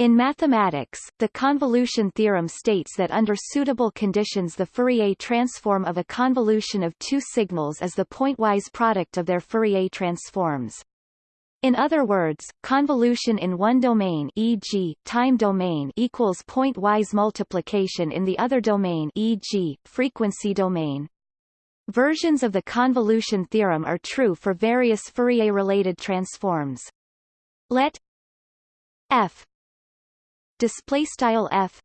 In mathematics, the convolution theorem states that under suitable conditions the Fourier transform of a convolution of two signals is the pointwise product of their Fourier transforms. In other words, convolution in one domain e.g., time domain equals pointwise multiplication in the other domain e.g., frequency domain. Versions of the convolution theorem are true for various Fourier-related transforms. Let f display style f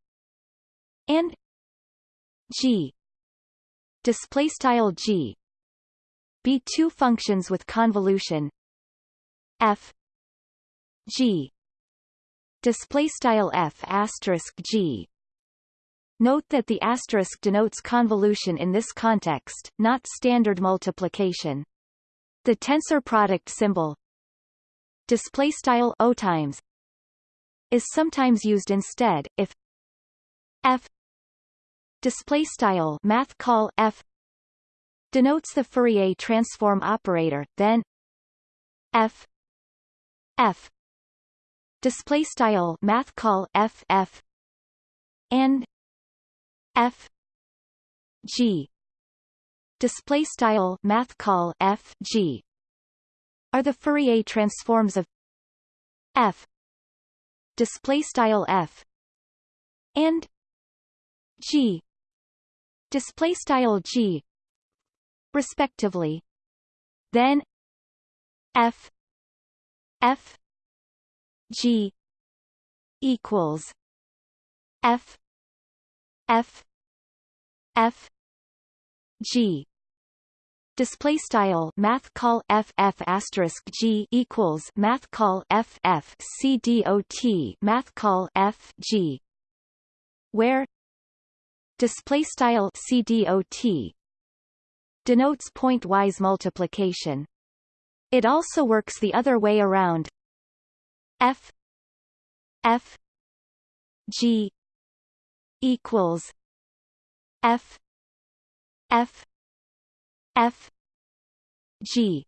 and g. Display style g. Be two functions with convolution. F g. Display style f asterisk g. Note that the asterisk denotes convolution in this context, not standard multiplication. The tensor product symbol. Display style o times is sometimes used instead if f display style math call f denotes the Fourier transform operator then f f display style math call f f and f g display style math call f g are the Fourier transforms of f display style f and g display style g respectively. Then f f g equals f f f g display style math call f f asterisk g equals math call f f c dot math call f g. Where display style c dot denotes pointwise multiplication. It also works the other way around. F f g equals f f f g.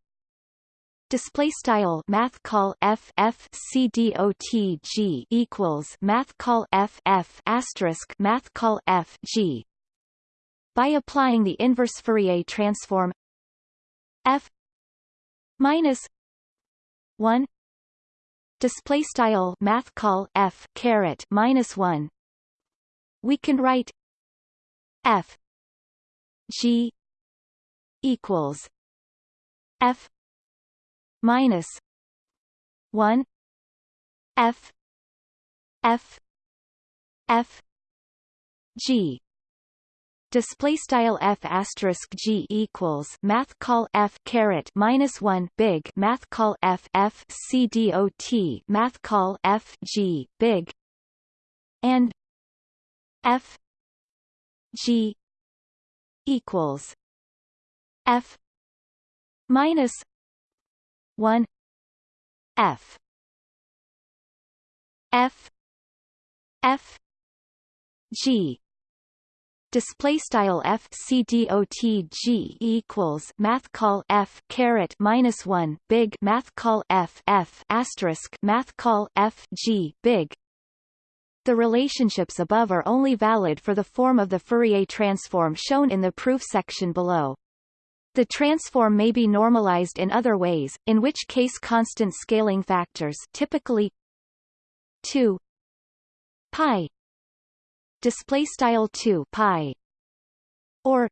Display style math call f f c d o t g equals math call f f asterisk math call f g. By applying the inverse Fourier transform f minus 1 display style math call f caret minus 1 we can write f g equals f minus 1 f f f g. Display style f asterisk g equals math call f caret minus 1 big math call f f c dot math call f g big and f g equals f minus 1 f. F. F. G. Display style f c dot g equals math call f caret minus 1 big math call f f asterisk math call f g big. The relationships above are only valid for the form of the Fourier transform shown in the proof section below. The transform may be normalized in other ways, in which case constant scaling factors typically 2 pi display style 2 pi or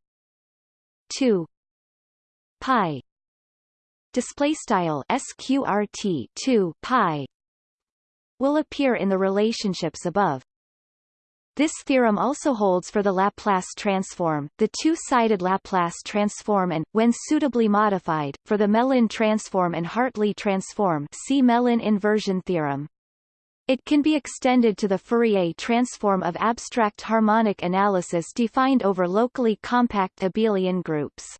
2 pi display style sqrt 2 pi will appear in the relationships above. This theorem also holds for the Laplace transform, the two-sided Laplace transform and, when suitably modified, for the Mellin transform and Hartley transform see Mellin inversion theorem. It can be extended to the Fourier transform of abstract harmonic analysis defined over locally compact abelian groups.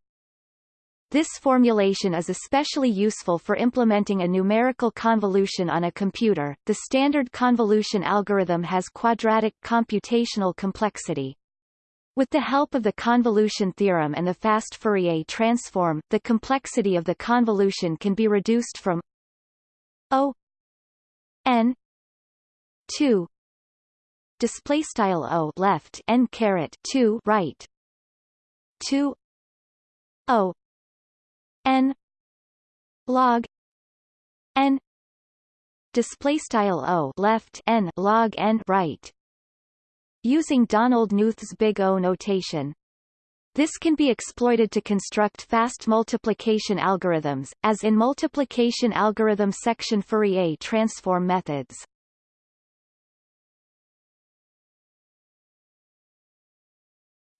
This formulation is especially useful for implementing a numerical convolution on a computer. The standard convolution algorithm has quadratic computational complexity. With the help of the convolution theorem and the fast Fourier transform, the complexity of the convolution can be reduced from O n 2 display style o left n caret 2 right 2 o n log n display style o left n log n right using Donald Knuth's big O notation this can be exploited to construct fast multiplication algorithms, as in multiplication algorithm section Fourier transform methods.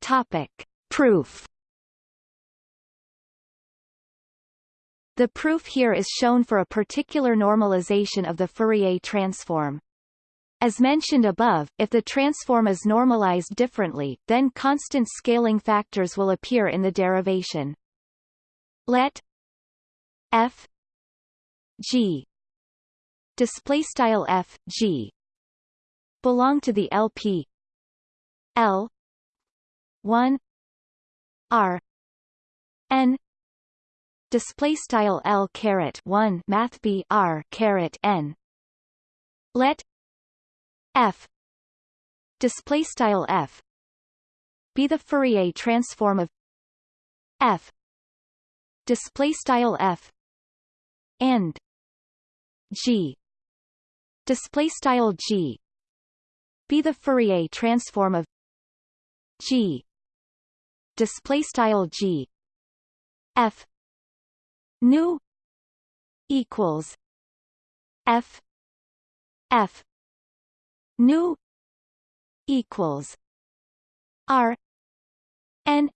Topic. Proof The proof here is shown for a particular normalization of the Fourier transform. As mentioned above, if the transform is normalized differently, then constant scaling factors will appear in the derivation. Let f g display style f g belong to the LP L 1 R N display style L caret 1 math B R caret N. Let f display style f be the Fourier transform of f display style f and g display style g be the Fourier transform of g display style g. F nu equals f f nu equals r n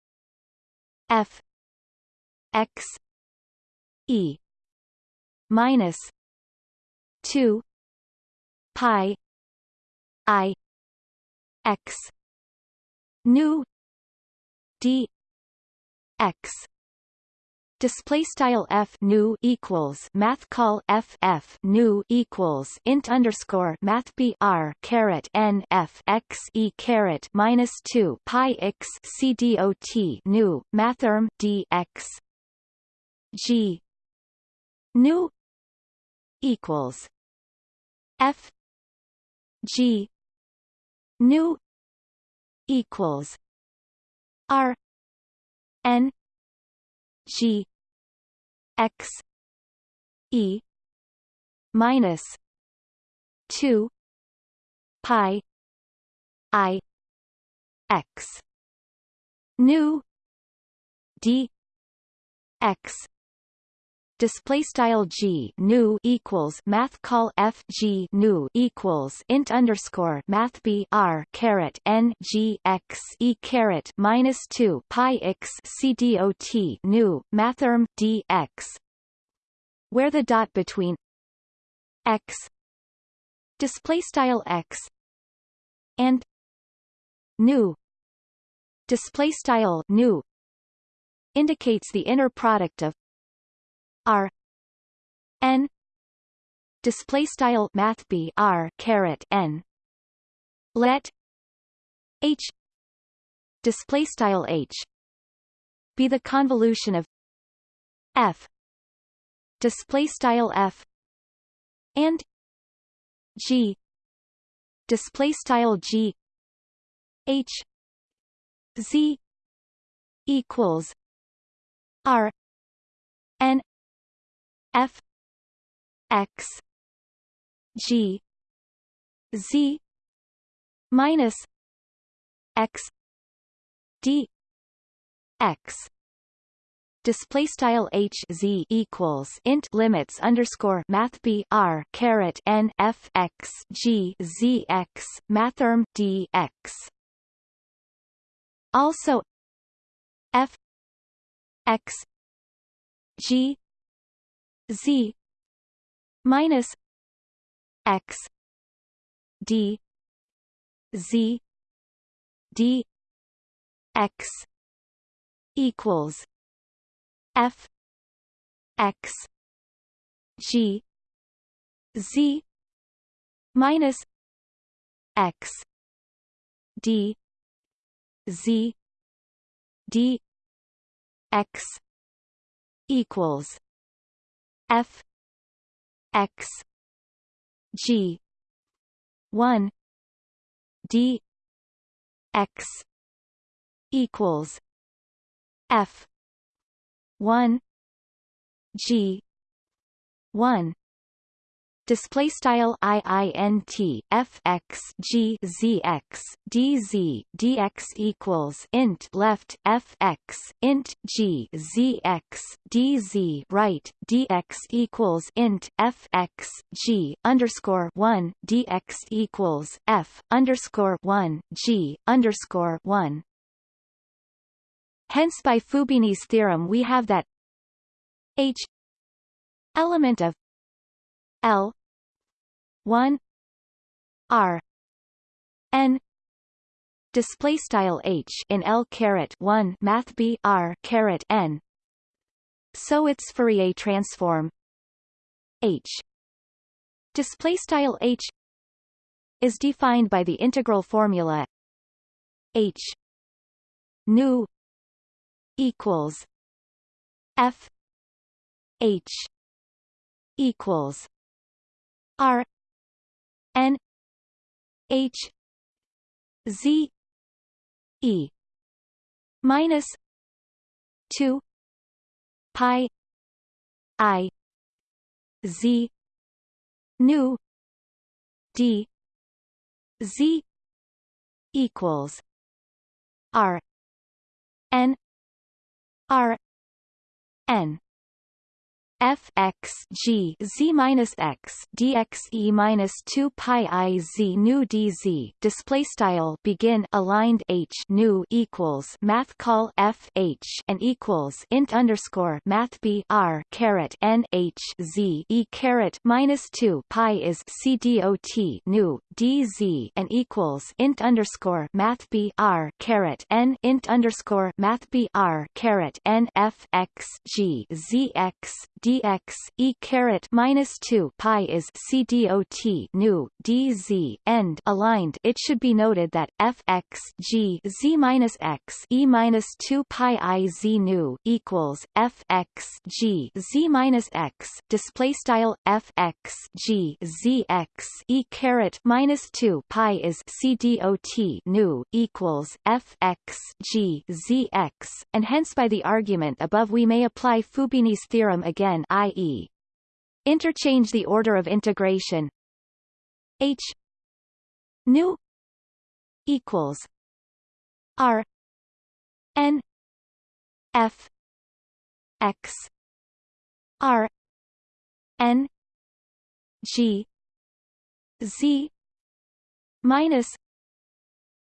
f x e minus 2 pi i x nu d x display style f nu equals math call f f nu equals int underscore math b r caret n f x e caret minus two pi x c dot nu mathrm d x g. Nu equals f g. Nu equals r n G X E minus two pi I X. Nu D X display style g nu equals math call f g nu equals int underscore math b r caret n g x e caret minus two pi x c dot nu mathrm d x where the dot between x display style x and nu display style nu indicates the inner product of R N display style math B R caret N. Let H display style H be the convolution of F display style F and G display style G H Z equals R N f x g z minus x d x. Display style h z equals int limits underscore math b r caret n f x g z x mathrm d x. Also f x g z minus x d z d x equals f x g z minus x d z d x equals f x g one d x equals f 1 g 1 display style i i n t f x g z x d z dx equals int left f x int g z x d z right dx equals int f x g underscore one dx equals f underscore one g underscore one. Hence by Fubini's theorem we have that h element of L. one R N display style H in L caret 1 math B R caret N. So its Fourier transform. H display style H is defined by the integral formula H nu equals F H equals R N H Z E minus two pi I Z nu D Z equals R N R N f x g z minus x dx e minus 2 pi i z nu dz display style begin aligned h nu equals math call f h and equals int underscore math b r caret n h z e caret minus 2 pi is c dot nu dz and equals int underscore math b r caret n int underscore math b r caret n f x g z x dx e caret minus 2 pi is c dot nu dz end aligned it should be noted that f x g z minus x e minus 2 pi i z nu equals f x g z minus x display style f x g z x e caret minus 2 pi is c dot nu equals f x g z x and hence by the argument above we may apply Fubini's theorem again again i.e. interchange the order of integration h nu equals r n f x r n g z minus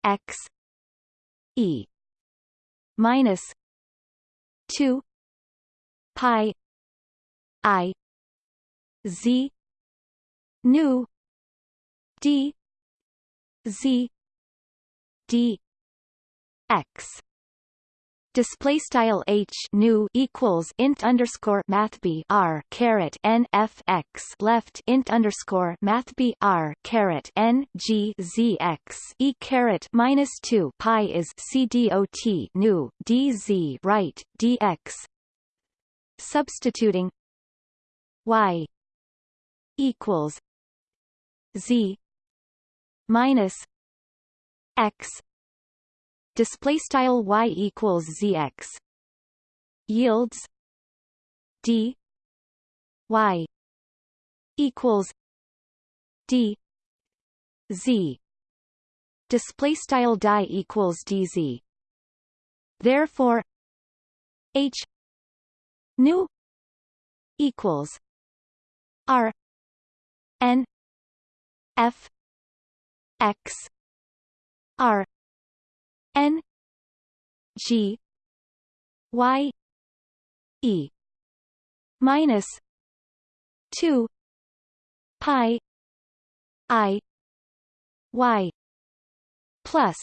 x e minus 2 pi I Z nu D Z D X. Display style h nu equals int underscore math b r caret n f x. Left int underscore math b r caret n g z x. E caret minus two pi is c dot nu d z right dx substituting y equals z minus x. Display style y equals zx yields d y equals d z. Display style die equals dz therefore h nu equals R N F X R N G Y E minus two pi I Y plus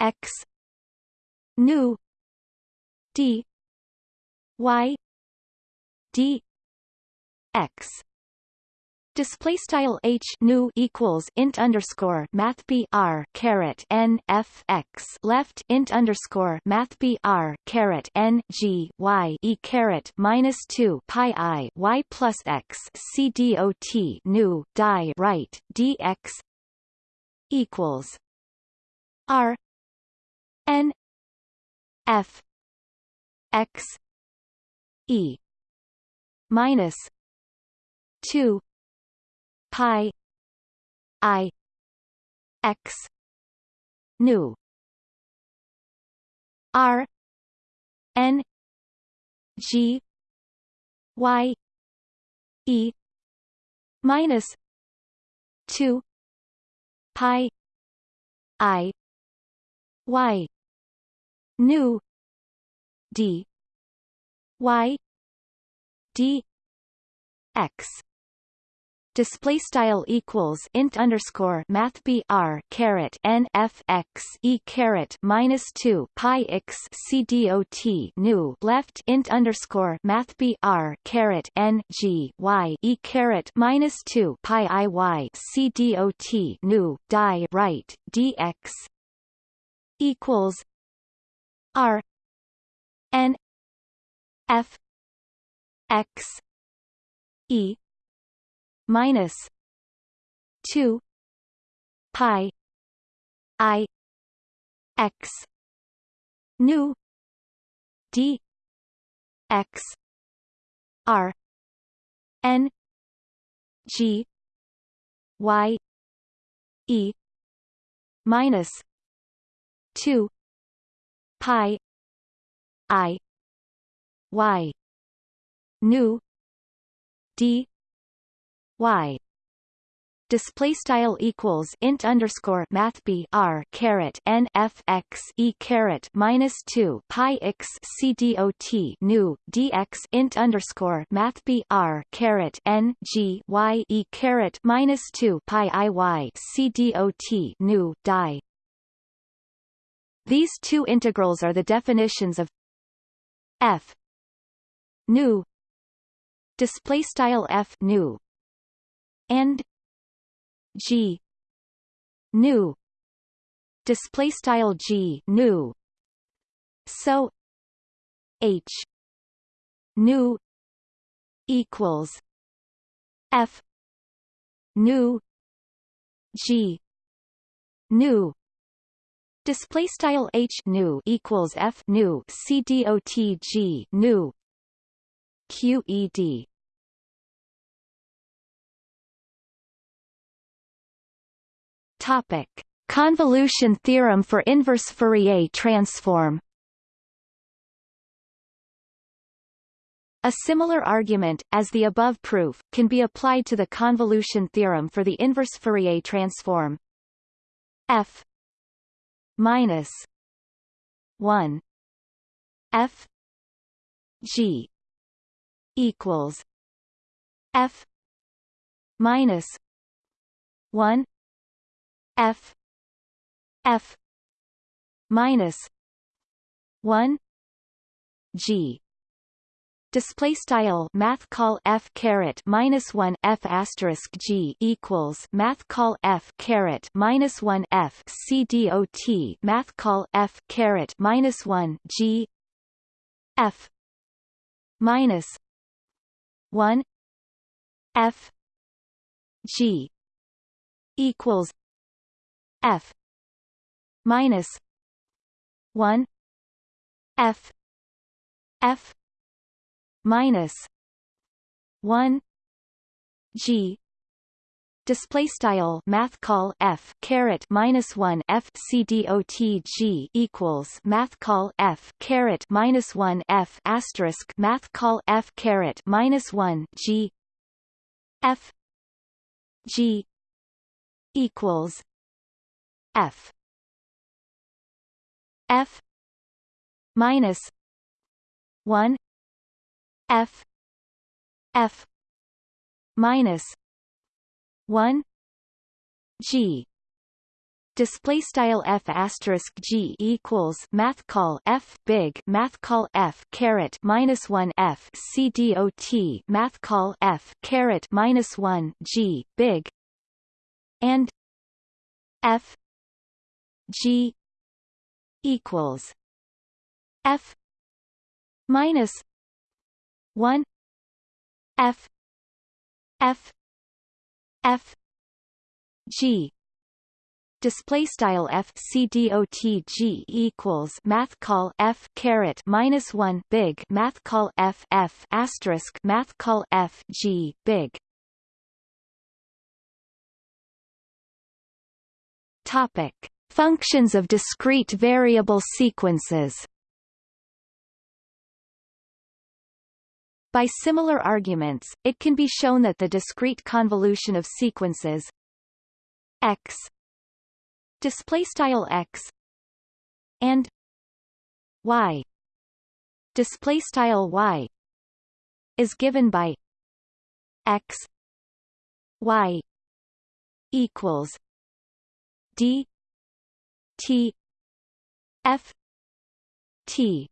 X nu D Y D x. Display style h nu equals int underscore math b r caret n f x. Left int underscore math b r caret n g y e caret minus two pi i y plus x. C dot nu die right dx equals R N F X E minus two. Pi. I. X. Nu. R. N. G. Y. E. Minus two. Pi. I. Y. Nu. D. Y. D. X display style equals int underscore math b r caret n f x e caret minus two pi x c dot new left int underscore math b r caret n g y e caret minus two pi i y c dot new die right dx equals r n f x e minus 2 pi i x nu d x r n g y e minus 2 pi i y nu d y display style equals int underscore math b r caret n f x e caret minus two pi x c dot new dx int underscore math b r caret n g y e caret minus two pi i y c dot new die. These two integrals are the definitions of f new display style f new and G new display style G new so H new equals F new G new display style H new equals F new C D O T G new QED Topic: Convolution theorem for inverse Fourier transform. A similar argument, as the above proof, can be applied to the convolution theorem for the inverse Fourier transform. F minus 1 F G equals F minus 1 F. F. Minus one G. Display style math call f caret minus 1 f asterisk g equals math call f caret minus 1 f c dot math call f caret minus 1 g f minus 1 f g equals F. Minus one F. F. Minus one G. Display style math call f caret minus 1 f c dot g equals math call f caret minus 1 f asterisk math call f caret minus 1 g f g equals F. F. minus one F. F. minus one G. Display style f asterisk g equals math call f big math call f caret minus one f c dot math call f caret minus one g big and f G equals F minus one F F F G display style f c dot g equals math call f caret minus one big math call f f asterisk math call f g big. Topic: Functions of discrete variable sequences. By similar arguments, it can be shown that the discrete convolution of sequences x display style x and y display style y is given by x y equals d t f t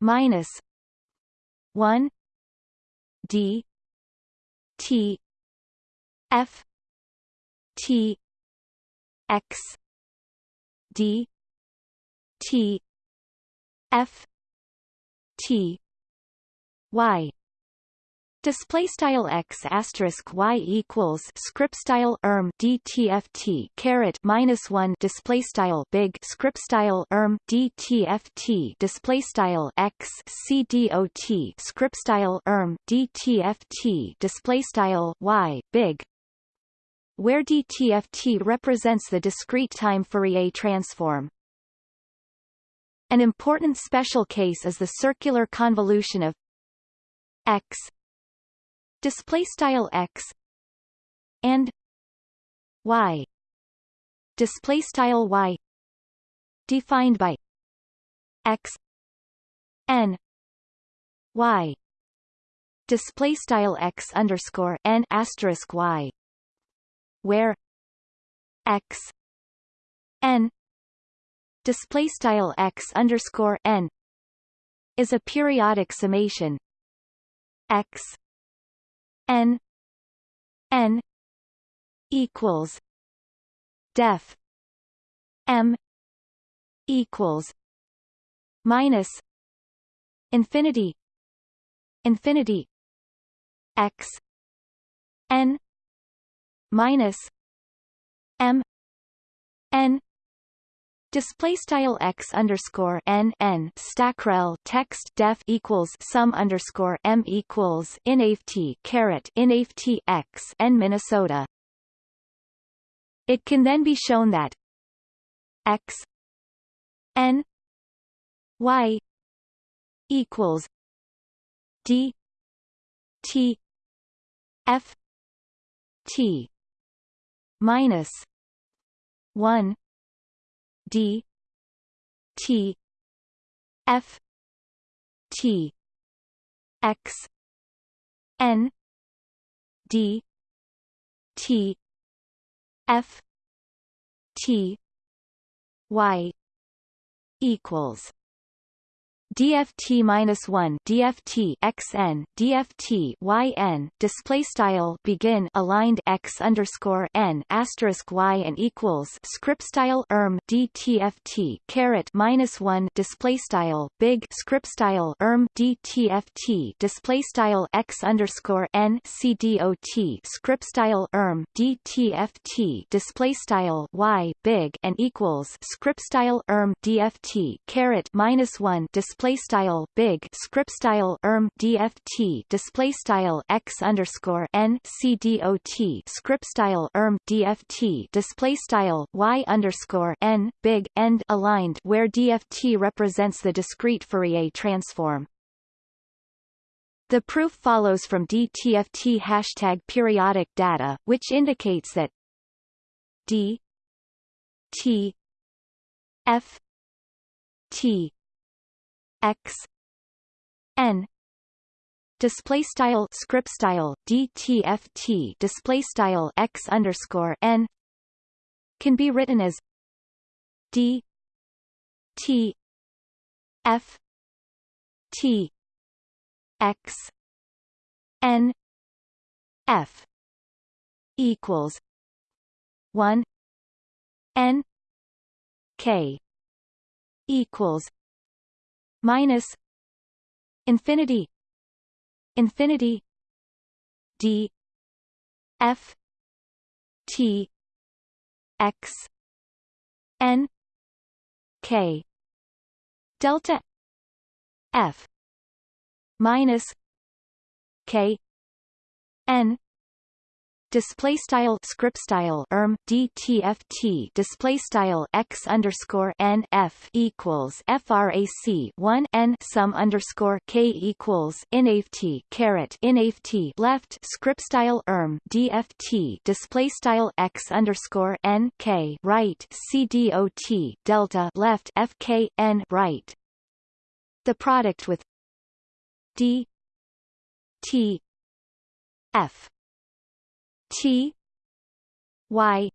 minus 1 d t f t x d t f t y Display style x asterisk y equals script style erm dtft caret minus one display style big script style erm dtft display style x c dot script style erm dtft display style y big where dtft represents the discrete time Fourier transform. An important special case is the circular convolution of x display style x and y. Display style y defined by x n y. Display style x underscore n asterisk y where x n display style x underscore n is a periodic summation x n n equals def m equals minus infinity infinity x n minus m n Display style x underscore n n stackrel text def equals sum underscore m equals inft caret inft x n Minnesota. It can then be shown that x n y equals d t f t minus one d t f t x n d t f t y equals DFT minus one DFT XN DFT YN display style begin aligned X underscore N asterisk Y and equals script style erm DTFT caret minus one display style big script style erm DTFT display style X underscore N CDOT script style erm DTFT display style Y big and equals script style erm DFT caret minus one display display style big script style erm dft display style x underscore n c dot script style erm dft display style y underscore n big end aligned where dft represents the discrete Fourier transform. The proof follows from DTFT hashtag periodic data, which indicates that D T F T x n display style script style dtft display style x underscore n can be written as d t f t x n f equals 1 n k equals minus infinity infinity d f t x n k. Delta f minus k n display style script style erm dtft display style x underscore n f equals frac 1 n sum underscore k equals inaft caret inaft left script style erm dft display style x underscore n k right c dot delta left fk n right. The product with d t f T Y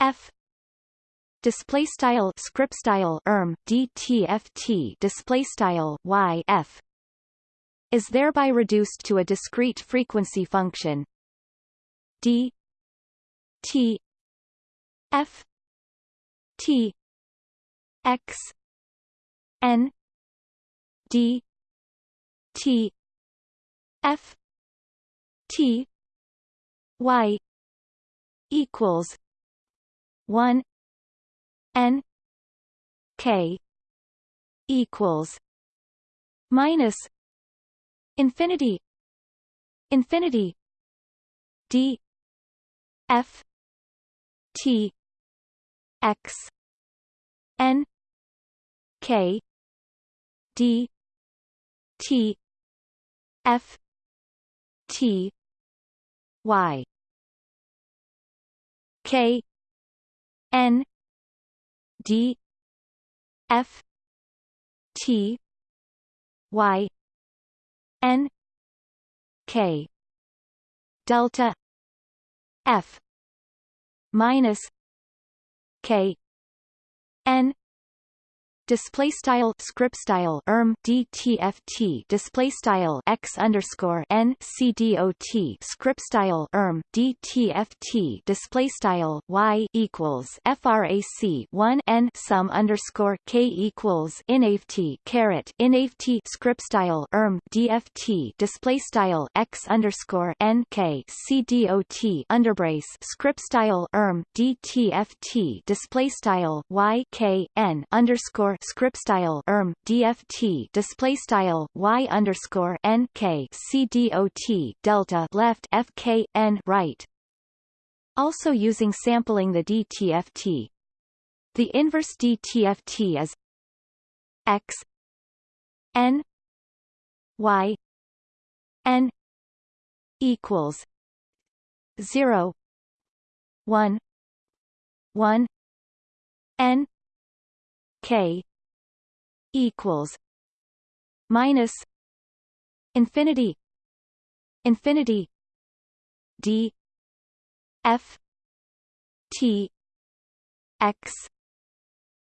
F display style script style erm dtft display style y f is thereby reduced to a discrete frequency function. D t f t x n d t f t y equals 1 n k equals minus infinity infinity d f t x n k d t f t y. K. N. D. F. T. Y. N. K. Delta f minus k n display style script style erm dtft display style x underscore n c dot script style erm dtft display style y equals frac 1 n sum underscore k equals inaft caret inaft script style erm dft display style x underscore n k c dot underbrace script style erm dtft display style y k n underscore script style erm dft display style y underscore n k c dot delta left fk n right. Also using sampling the DTFT. The inverse DTFT is x n y n equals 0 1 1 n k equals minus infinity infinity d f t x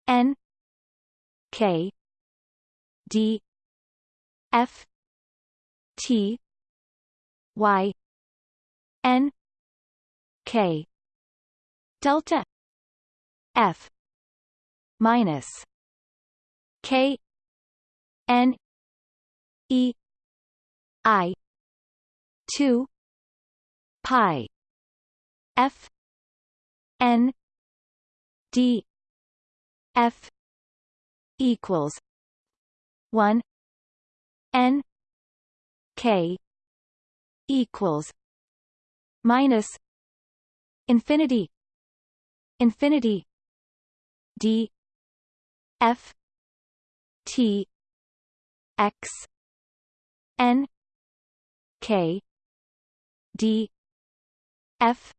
n k d f t y n k delta f minus K N E I two pi F N D F equals one N K equals minus infinity infinity D F T X N K D F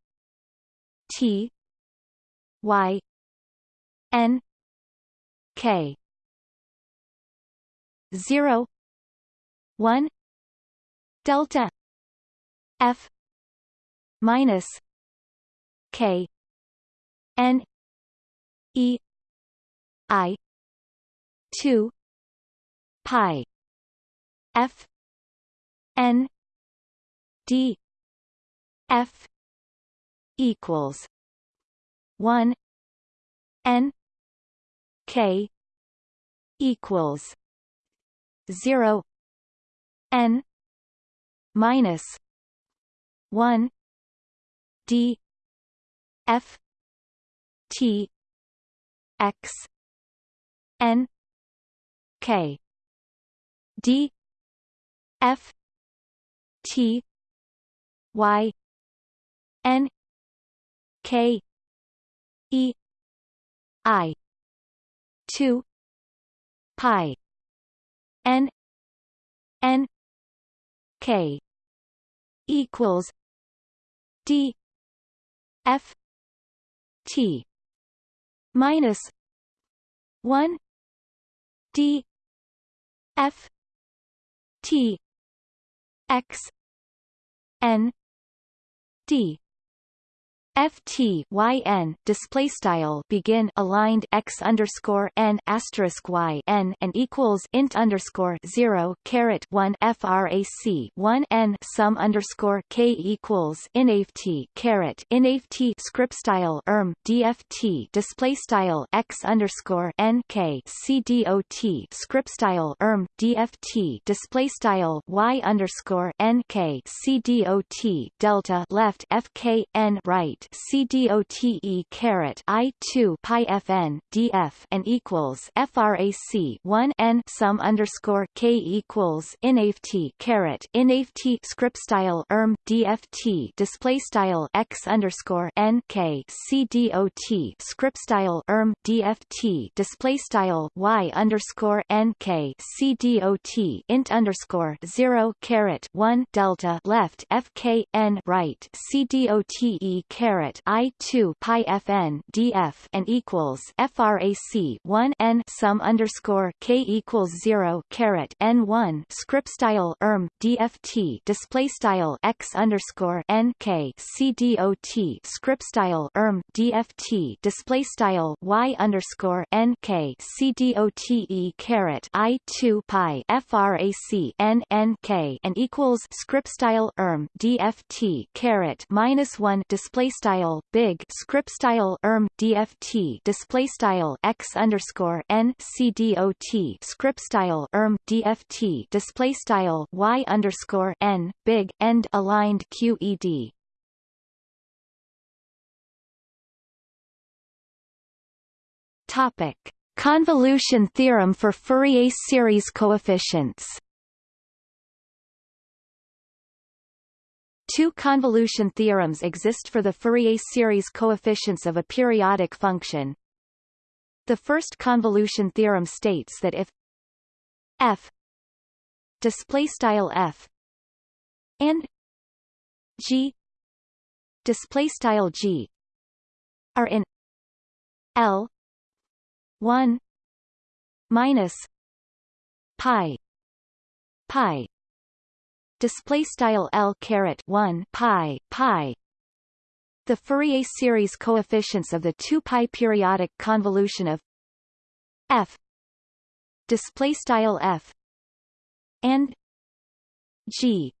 T Y N K. Zero one delta F minus K N E I two pi F N D F equals one N K equals zero N minus one D F T x n k. D. F. T. Y. N. K. E. I. 2 pi n n k equals d f t minus 1 d f t x n d FT display style begin aligned x underscore n asterisk y n and equals int underscore zero caret one frac one n sum underscore k equals inft caret inft script style erm dft display style x underscore n k c dot script style erm dft display style y underscore n k c dot delta left fk n right CDOTE caret I two pi FN DF and equals FRAC one N sum underscore K equals INAFT caret INAFT script style ERM DFT display style X underscore N K CDOT script style ERM DFT display style Y underscore N K CDOT int underscore zero caret one delta left FK N right CDOTE caret caret I two pi FN DF and equals FRAC one N sum underscore K equals zero caret N one script style ERM DFT display style X underscore N K CDOT script style ERM DFT display style Y underscore N K CDOTE caret I two pi FRAC N N K and equals script style ERM DFT caret minus one display style big script style erm dft display style x underscore n c dot script style erm dft display style y underscore n big end aligned qed Topic: Convolution theorem for Fourier series coefficients. Two convolution theorems exist for the Fourier series coefficients of a periodic function. The first convolution theorem states that if f display style f and g display style g are in L 1 minus pi pi display style L caret 1 pi pi. The Fourier series coefficients of the 2 pi periodic convolution of f display style f and g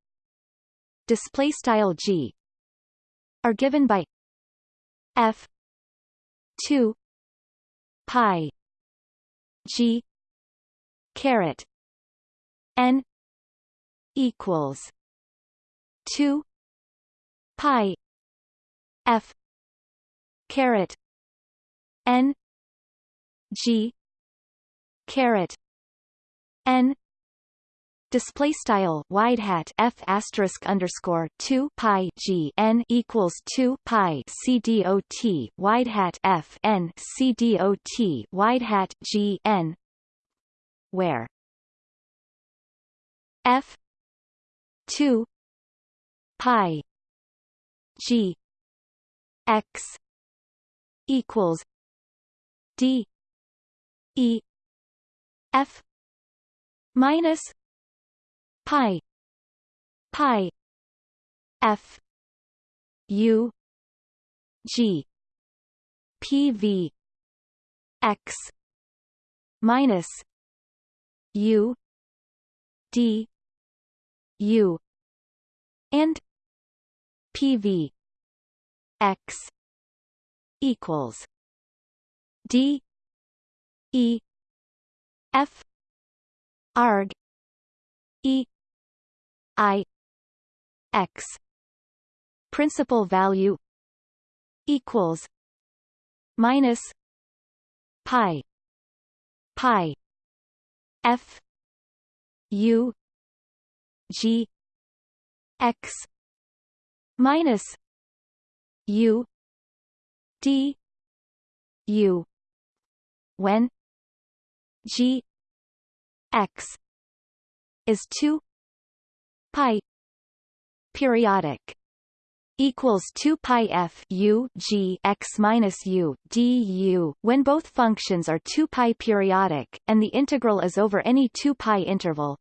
display style g are given by f 2 pi g caret n equals two pi F caret N G caret N Display style wide hat f asterisk underscore two pi g n equals two pi c d o t wide hat f n c d o t wide hat g n where f 2 pi g x equals d e f minus pi pi f u g p v x minus u d U and PV X equals D E F arg E I X. Principal value equals minus pi pi f u g x minus u d u. When g x is 2 pi periodic equals 2 pi f u g x minus u d u. When both functions are 2 pi periodic and the integral is over any 2 pi interval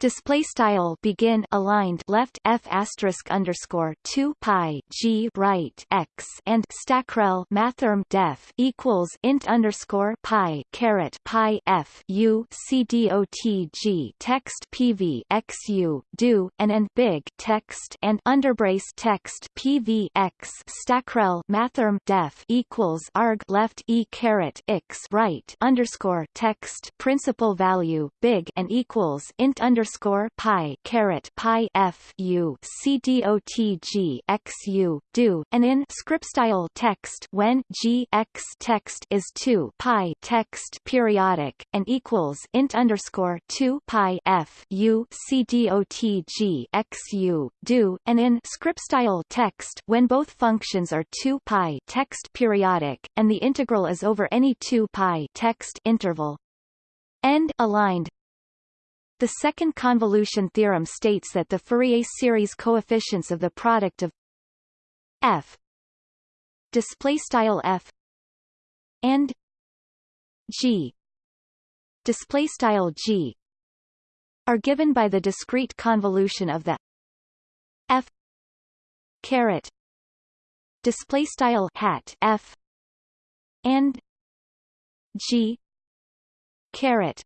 display style begin aligned left f asterisk underscore 2 pi g right x and stackrel mathrm def equals int underscore pi caret pi f u c d o t g text pv x u do and and big text and underbrace text pv x stackrel mathrm def equals arg left e caret x right underscore text principal value big and equals int underscore underscore pi caret pi f u c dot g x u do and in script style text when g x text is 2 pi text periodic and equals int underscore 2 pi f u c dot g x u do and in script style text when both functions are 2 pi text periodic and the integral is over any 2 pi text interval. End aligned the second convolution theorem states that the Fourier series coefficients of the product of f display style f and g display style g are given by the discrete convolution of the f caret display style hat f and g caret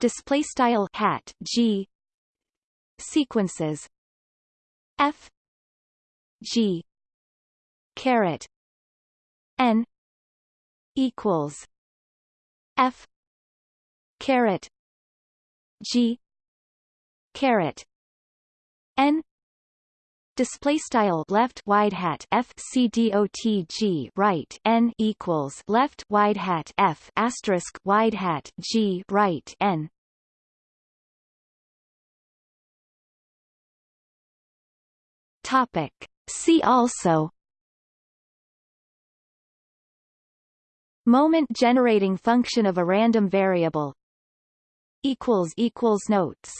display style hat g. Sequences. F. G. Caret. N. Equals. F. Caret. G. Caret. N Display style left wide hat f c dot g right n equals left wide hat f asterisk wide hat g right n. Topic. See also. Moment generating function of a random variable. Equals equals notes.